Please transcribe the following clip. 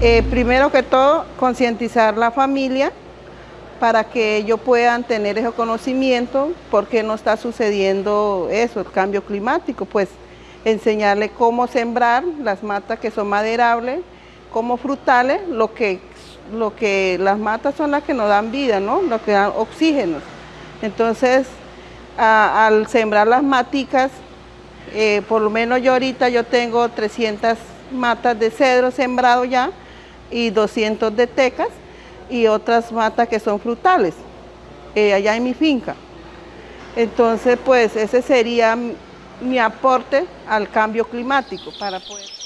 Eh, primero que todo, concientizar la familia para que ellos puedan tener ese conocimiento, por qué no está sucediendo eso, el cambio climático, pues enseñarle cómo sembrar las matas que son maderables, como frutales, lo que, lo que las matas son las que nos dan vida, ¿no? Lo que dan oxígeno. Entonces, al sembrar las maticas, eh, por lo menos yo ahorita yo tengo 300 matas de cedro sembrado ya y 200 de tecas y otras matas que son frutales eh, allá en mi finca. Entonces, pues ese sería mi aporte al cambio climático para poder...